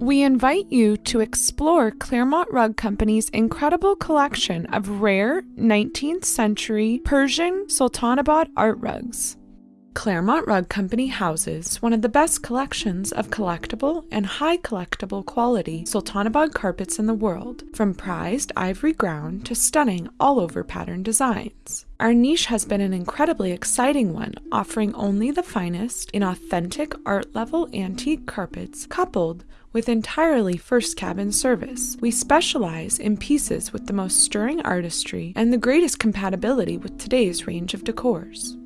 We invite you to explore Claremont Rug Company's incredible collection of rare 19th century Persian Sultanabad art rugs. Claremont Rug Company houses one of the best collections of collectible and high collectible quality Sultanabad carpets in the world, from prized ivory ground to stunning all over pattern designs. Our niche has been an incredibly exciting one, offering only the finest in authentic art level antique carpets coupled with entirely first cabin service. We specialize in pieces with the most stirring artistry and the greatest compatibility with today's range of decors.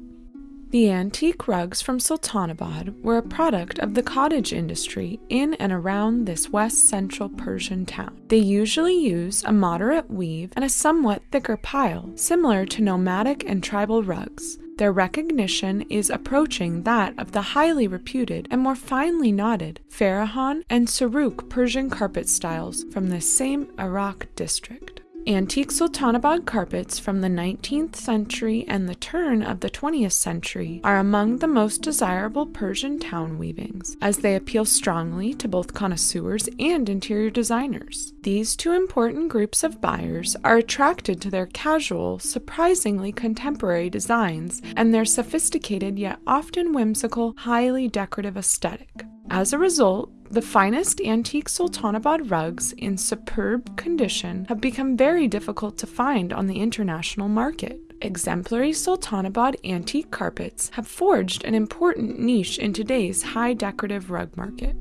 The antique rugs from Sultanabad were a product of the cottage industry in and around this west central Persian town. They usually use a moderate weave and a somewhat thicker pile, similar to nomadic and tribal rugs. Their recognition is approaching that of the highly reputed and more finely knotted Farahan and Saruk Persian carpet styles from this same Arak district. Antique Sultanabad carpets from the 19th century and the turn of the 20th century are among the most desirable Persian town weavings, as they appeal strongly to both connoisseurs and interior designers. These two important groups of buyers are attracted to their casual, surprisingly contemporary designs and their sophisticated yet often whimsical, highly decorative aesthetic. As a result, the finest antique Sultanabad rugs in superb condition have become very difficult to find on the international market. Exemplary Sultanabad antique carpets have forged an important niche in today's high decorative rug market.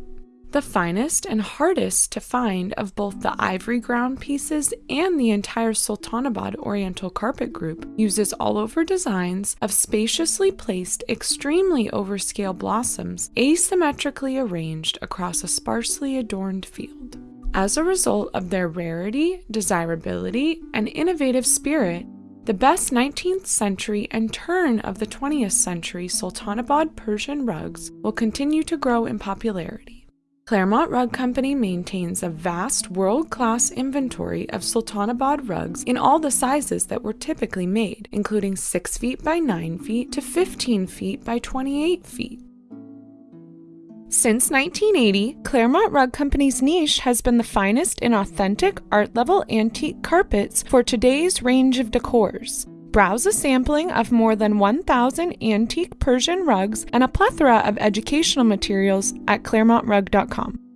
The finest and hardest to find of both the ivory ground pieces and the entire Sultanabad Oriental carpet group uses all over designs of spaciously placed, extremely overscale blossoms asymmetrically arranged across a sparsely adorned field. As a result of their rarity, desirability, and innovative spirit, the best 19th century and turn of the 20th century Sultanabad Persian rugs will continue to grow in popularity. Claremont Rug Company maintains a vast world class inventory of Sultanabad rugs in all the sizes that were typically made, including 6 feet by 9 feet to 15 feet by 28 feet. Since 1980, Claremont Rug Company's niche has been the finest in authentic art level antique carpets for today's range of decors. Browse a sampling of more than 1,000 antique Persian rugs and a plethora of educational materials at ClaremontRug.com.